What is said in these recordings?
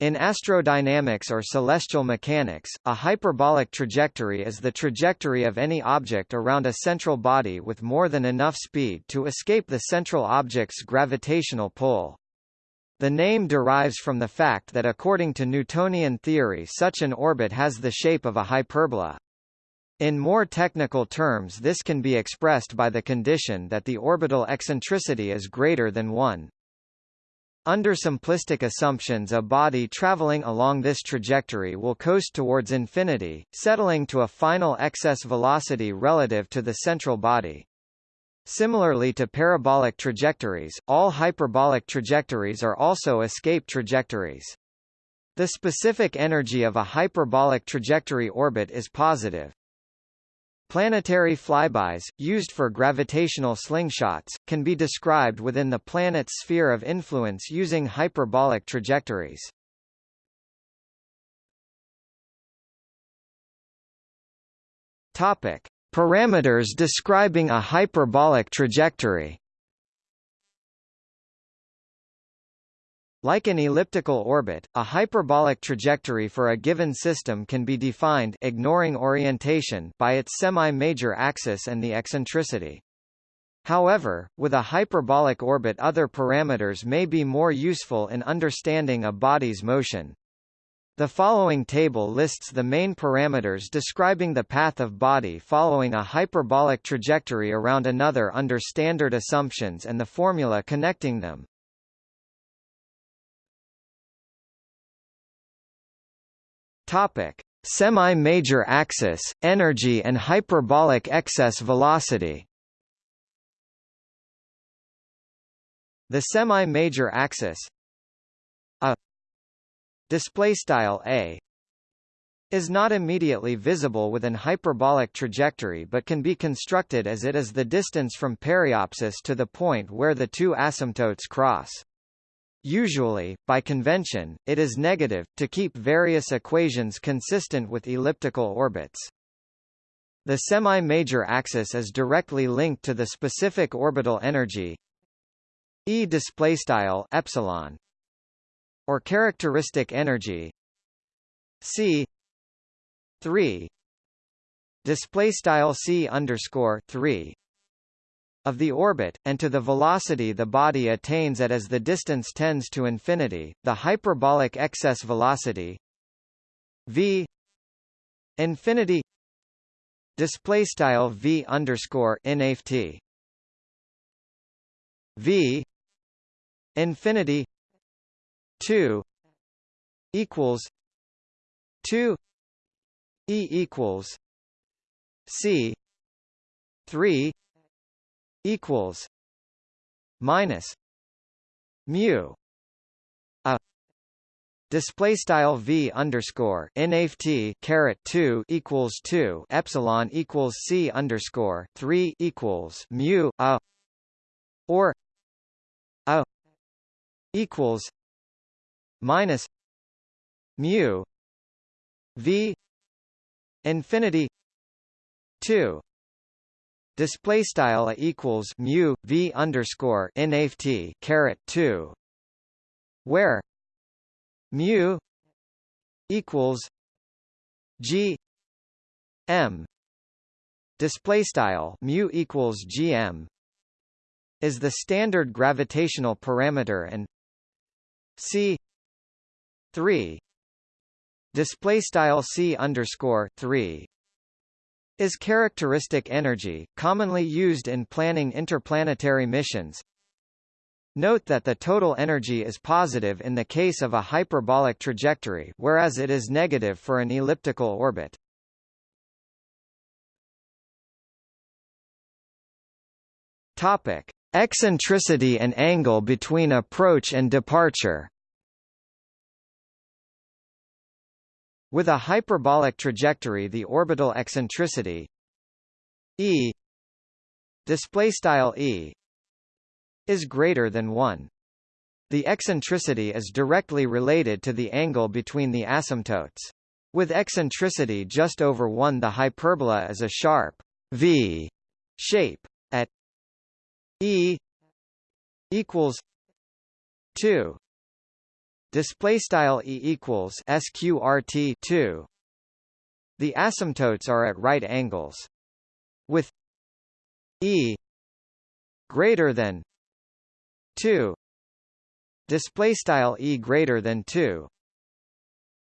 In astrodynamics or celestial mechanics, a hyperbolic trajectory is the trajectory of any object around a central body with more than enough speed to escape the central object's gravitational pull. The name derives from the fact that according to Newtonian theory such an orbit has the shape of a hyperbola. In more technical terms this can be expressed by the condition that the orbital eccentricity is greater than 1. Under simplistic assumptions a body traveling along this trajectory will coast towards infinity, settling to a final excess velocity relative to the central body. Similarly to parabolic trajectories, all hyperbolic trajectories are also escape trajectories. The specific energy of a hyperbolic trajectory orbit is positive. Planetary flybys, used for gravitational slingshots, can be described within the planet's sphere of influence using hyperbolic trajectories. Topic: Parameters describing a hyperbolic trajectory. Like an elliptical orbit, a hyperbolic trajectory for a given system can be defined ignoring orientation by its semi-major axis and the eccentricity. However, with a hyperbolic orbit other parameters may be more useful in understanding a body's motion. The following table lists the main parameters describing the path of body following a hyperbolic trajectory around another under standard assumptions and the formula connecting them. Topic: Semi-major axis, energy and hyperbolic excess velocity. The semi-major axis a display style a is not immediately visible with an hyperbolic trajectory but can be constructed as it is the distance from periapsis to the point where the two asymptotes cross. Usually, by convention, it is negative, to keep various equations consistent with elliptical orbits. The semi-major axis is directly linked to the specific orbital energy E displaystyle epsilon or characteristic energy C 3 display style C underscore 3 of the orbit, and to the velocity the body attains at as the distance tends to infinity, the hyperbolic excess velocity v infinity display style v underscore inft v infinity 2 equals 2 e equals c 3 equals minus mu a display style v underscore nft caret 2 equals 2 epsilon equals c underscore 3 equals mu a or a equals minus mu v infinity 2 display style equals mu v underscore nft caret 2 where mu equals g m. Display style mu equals gm is the standard gravitational parameter and c 3 display style c underscore 3 is characteristic energy, commonly used in planning interplanetary missions. Note that the total energy is positive in the case of a hyperbolic trajectory whereas it is negative for an elliptical orbit. Topic: Eccentricity and angle between approach and departure. With a hyperbolic trajectory the orbital eccentricity e display style e is greater than 1. The eccentricity is directly related to the angle between the asymptotes. With eccentricity just over 1 the hyperbola is a sharp V shape at e equals 2 display style e equals sqrt 2 the asymptotes are at right angles with e greater than 2 display style e greater than 2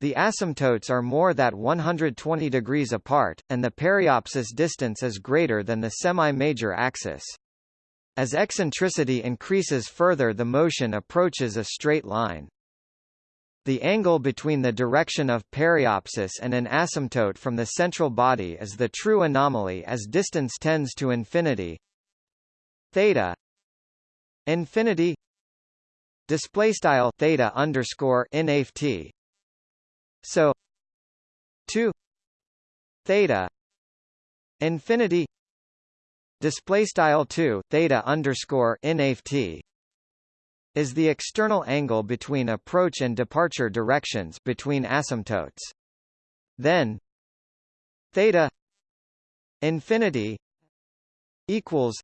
the asymptotes are more than 120 degrees apart, and the periapsis distance is greater than the semi-major axis. As eccentricity increases further the motion approaches a straight line. The angle between the direction of periapsis and an asymptote from the central body is the true anomaly as distance tends to infinity. Theta infinity display style theta underscore inft so 2 theta infinity display style 2 theta underscore inft is the external angle between approach and departure directions between asymptotes. Then theta infinity equals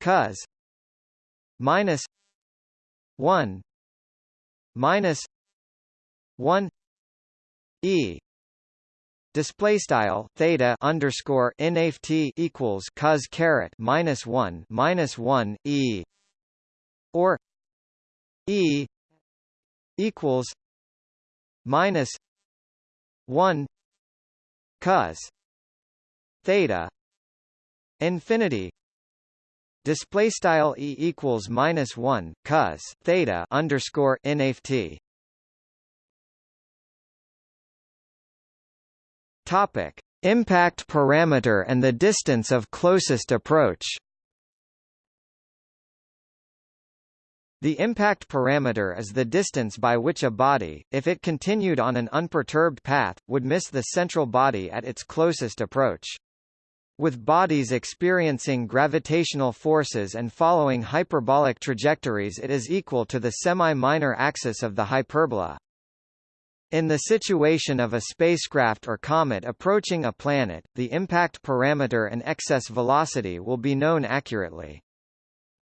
cos minus 1 minus 1 e display style theta underscore nft equals cos caret minus one minus one e or e equals minus one cos theta infinity display style e equals minus one cos theta underscore nft Topic: Impact parameter and the distance of closest approach. The impact parameter is the distance by which a body, if it continued on an unperturbed path, would miss the central body at its closest approach. With bodies experiencing gravitational forces and following hyperbolic trajectories it is equal to the semi-minor axis of the hyperbola. In the situation of a spacecraft or comet approaching a planet, the impact parameter and excess velocity will be known accurately.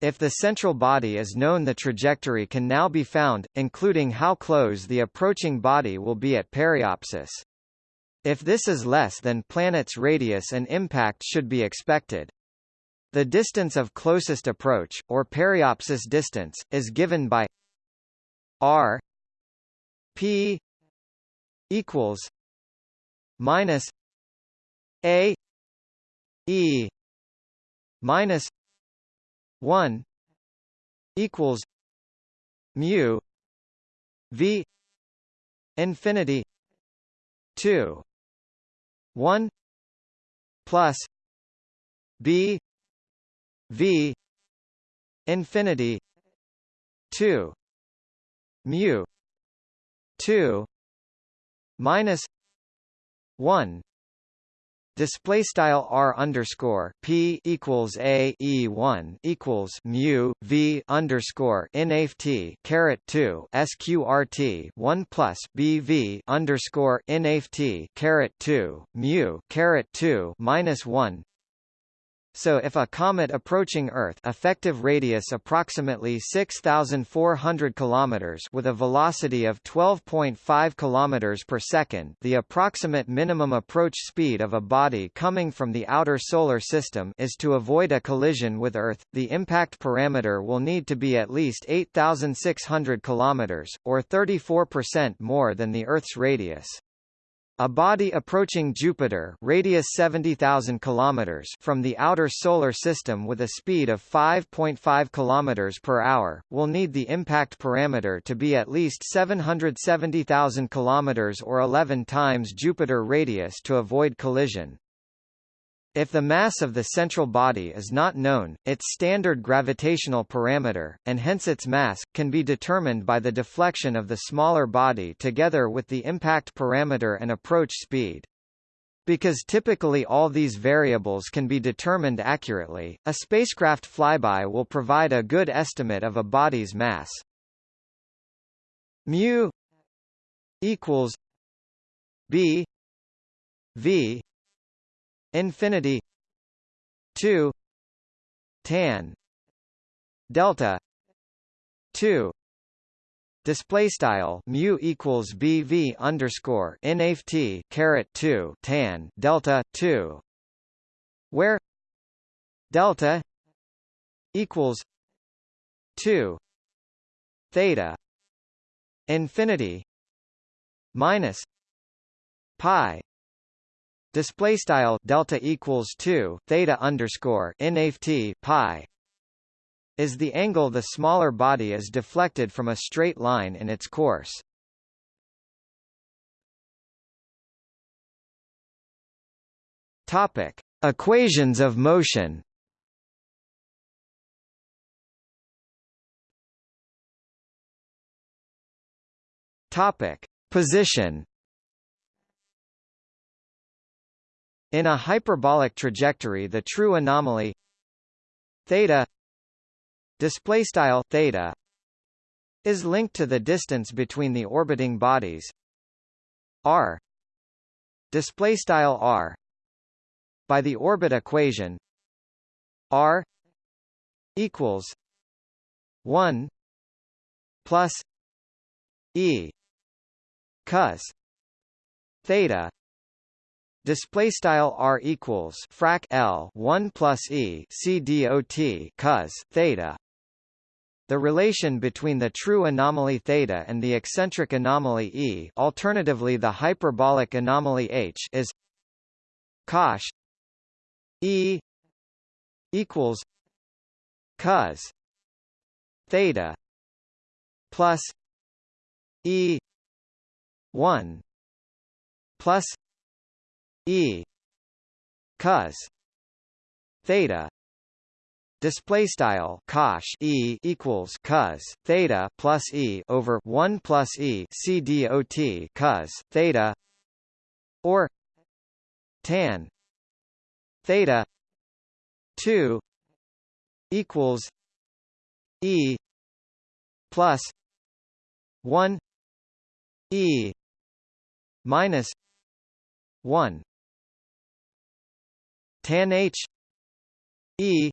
If the central body is known the trajectory can now be found, including how close the approaching body will be at periapsis. If this is less than planet's radius an impact should be expected. The distance of closest approach, or periapsis distance, is given by r p equals minus a e minus 1 equals mu v infinity 2 1 plus b v infinity 2 mu 2 minus one display style r underscore p equals a e one equals mu v underscore nft caret two sqrt one plus b v underscore nft caret two mu caret two minus one so if a comet approaching Earth effective radius approximately 6400 kilometers with a velocity of 12.5 kilometers per second, the approximate minimum approach speed of a body coming from the outer solar system is to avoid a collision with Earth. The impact parameter will need to be at least 8600 kilometers or 34% more than the Earth's radius. A body approaching Jupiter radius 70,000 km from the outer solar system with a speed of 5.5 km per hour, will need the impact parameter to be at least 770,000 km or 11 times Jupiter radius to avoid collision. If the mass of the central body is not known, its standard gravitational parameter, and hence its mass, can be determined by the deflection of the smaller body together with the impact parameter and approach speed. Because typically all these variables can be determined accurately, a spacecraft flyby will provide a good estimate of a body's mass. mu equals b v infinity 2 tan delta 2 display style mu equals bv underscore nft caret 2 tan delta 2 where delta equals 2 theta infinity minus pi display style delta equals 2 theta underscore nft pi is the angle the smaller body is deflected from a straight line in its course. Topic: Equations of motion. Topic: Position. In a hyperbolic trajectory the true anomaly theta display style theta is linked to the distance between the orbiting bodies r display style r by the orbit equation r equals 1 plus e cos theta display style r equals frac l 1 plus e c dot cos theta. The relation between the true anomaly theta and the eccentric anomaly E alternatively the hyperbolic anomaly H is cosh E equals cos theta plus E 1 plus E. Cos theta. Display style cosh e equals cos theta plus e over one plus e c dot cos theta. Or tan. Theta. Two equals e plus one e minus one tan h e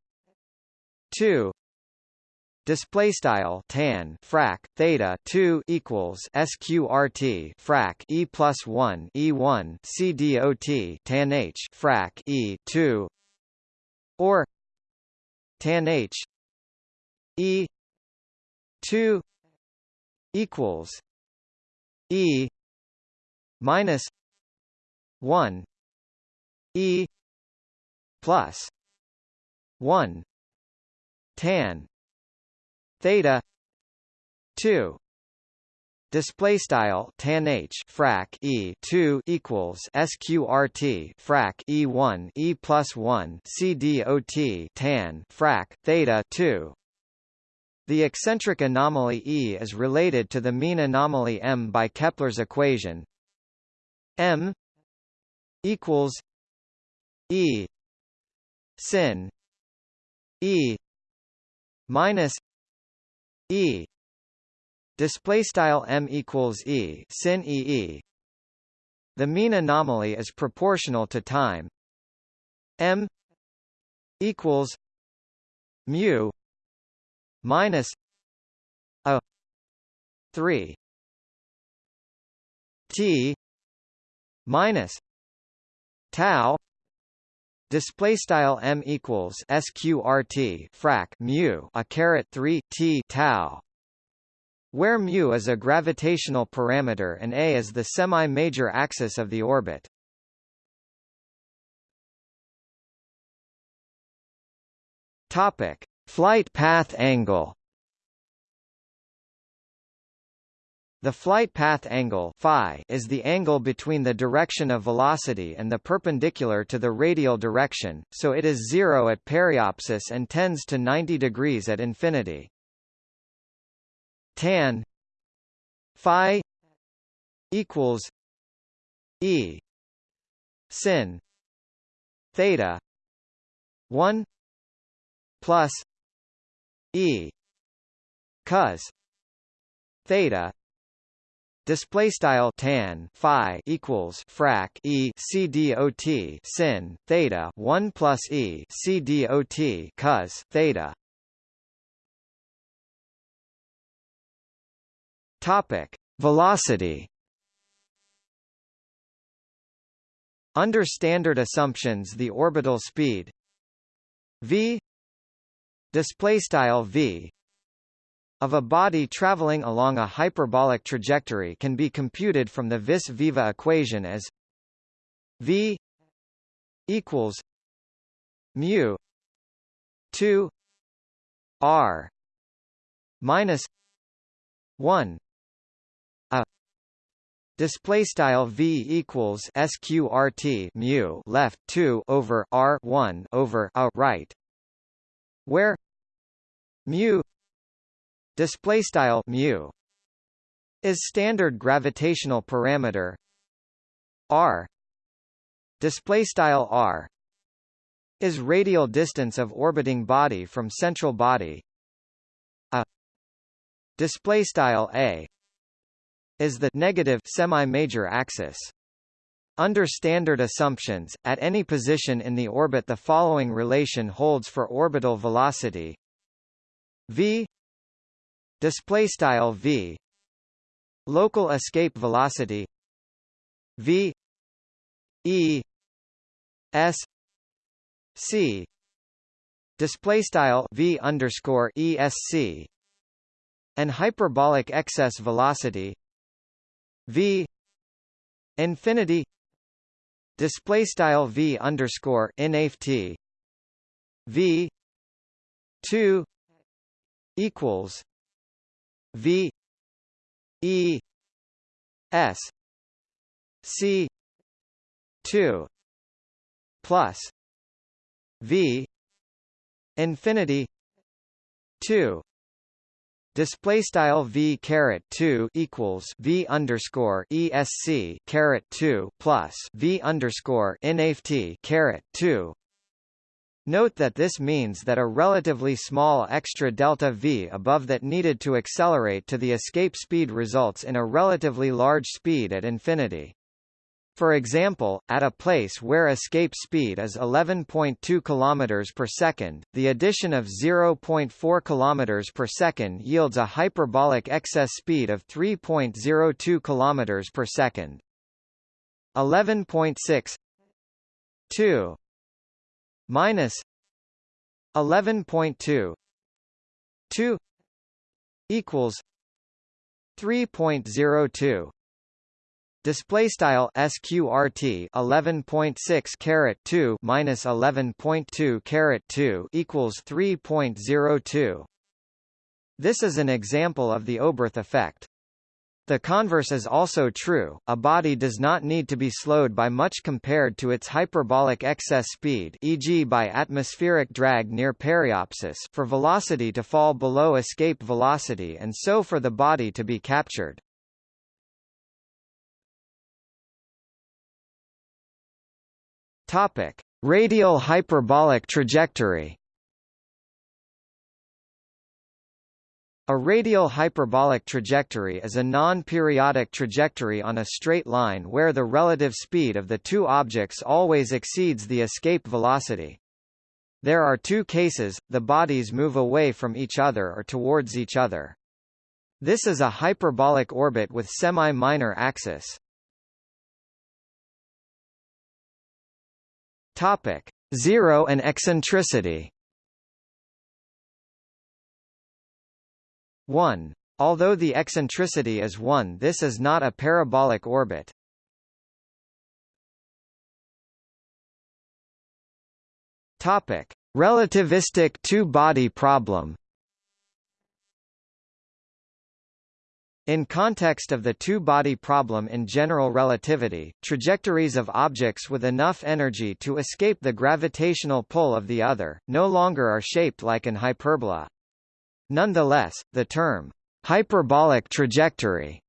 2 display style tan frac theta 2 equals sqrt frac e plus 1 e1 c dot tan h frac e 2 or tan h e 2 equals e minus 1 e plus 1 tan theta 2 display style tan h frac e 2 equals sqrt frac e1 e plus 1 c dot tan frac theta 2 the eccentric anomaly E is related to the mean anomaly M by Kepler's equation. M equals E sin E minus e display style m equals e sin e e. The mean anomaly is proportional to time. m equals mu minus a 3 t minus tau display style m equals sqrt frac mu a caret 3 t tau where mu is a gravitational parameter and a is the semi-major axis of the orbit. Topic flight path angle The flight path angle phi is the angle between the direction of velocity and the perpendicular to the radial direction, so it is zero at periapsis and tends to 90 degrees at infinity. Tan phi equals E sin theta 1 plus E cos theta display style tan phi equals frac e c dot sin theta 1 plus e c dot cos theta Topic: Velocity. Under standard assumptions, the orbital speed v display style v of a body traveling along a hyperbolic trajectory can be computed from the vis-viva equation as v equals mu 2 r minus 1 a. Display style v equals sqrt mu left 2 over r 1 over a right where mu display style mu is standard gravitational parameter. R display style r is radial distance of orbiting body from central body. A display style a is the negative semi-major axis. Under standard assumptions, at any position in the orbit the following relation holds for orbital velocity. V display style v local escape velocity v e s c display style v underscore esc and hyperbolic excess velocity v infinity display style v underscore inft v 2 equals V E S C two plus V infinity two. Display style v caret two equals v underscore esc caret two plus v underscore nft caret two Note that this means that a relatively small extra delta v above that needed to accelerate to the escape speed results in a relatively large speed at infinity. For example, at a place where escape speed is 11.2 km per second, the addition of 0.4 km per second yields a hyperbolic excess speed of 3.02 km per second. 11.6 2 minus 11.2 2 equals 3.02 display style sqrt 11.6 caret 2 minus 11.2 caret 2 equals 3.02 this is an example of the Oberth effect the converse is also true, a body does not need to be slowed by much compared to its hyperbolic excess speed e.g. by atmospheric drag near periapsis for velocity to fall below escape velocity and so for the body to be captured. Radial hyperbolic trajectory A radial hyperbolic trajectory is a non-periodic trajectory on a straight line where the relative speed of the two objects always exceeds the escape velocity. There are two cases, the bodies move away from each other or towards each other. This is a hyperbolic orbit with semi-minor axis. Topic: Zero and eccentricity. 1. Although the eccentricity is 1 this is not a parabolic orbit. Topic: Relativistic two-body problem. In context of the two-body problem in general relativity, trajectories of objects with enough energy to escape the gravitational pull of the other, no longer are shaped like an hyperbola. Nonetheless, the term hyperbolic trajectory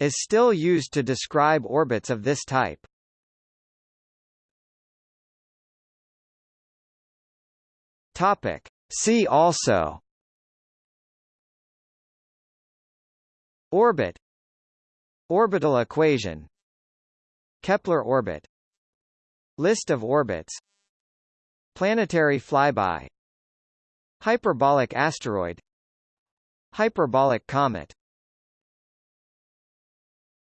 is still used to describe orbits of this type. Topic. See also. Orbit. Orbital equation. Kepler orbit. List of orbits. Planetary flyby. Hyperbolic asteroid Hyperbolic comet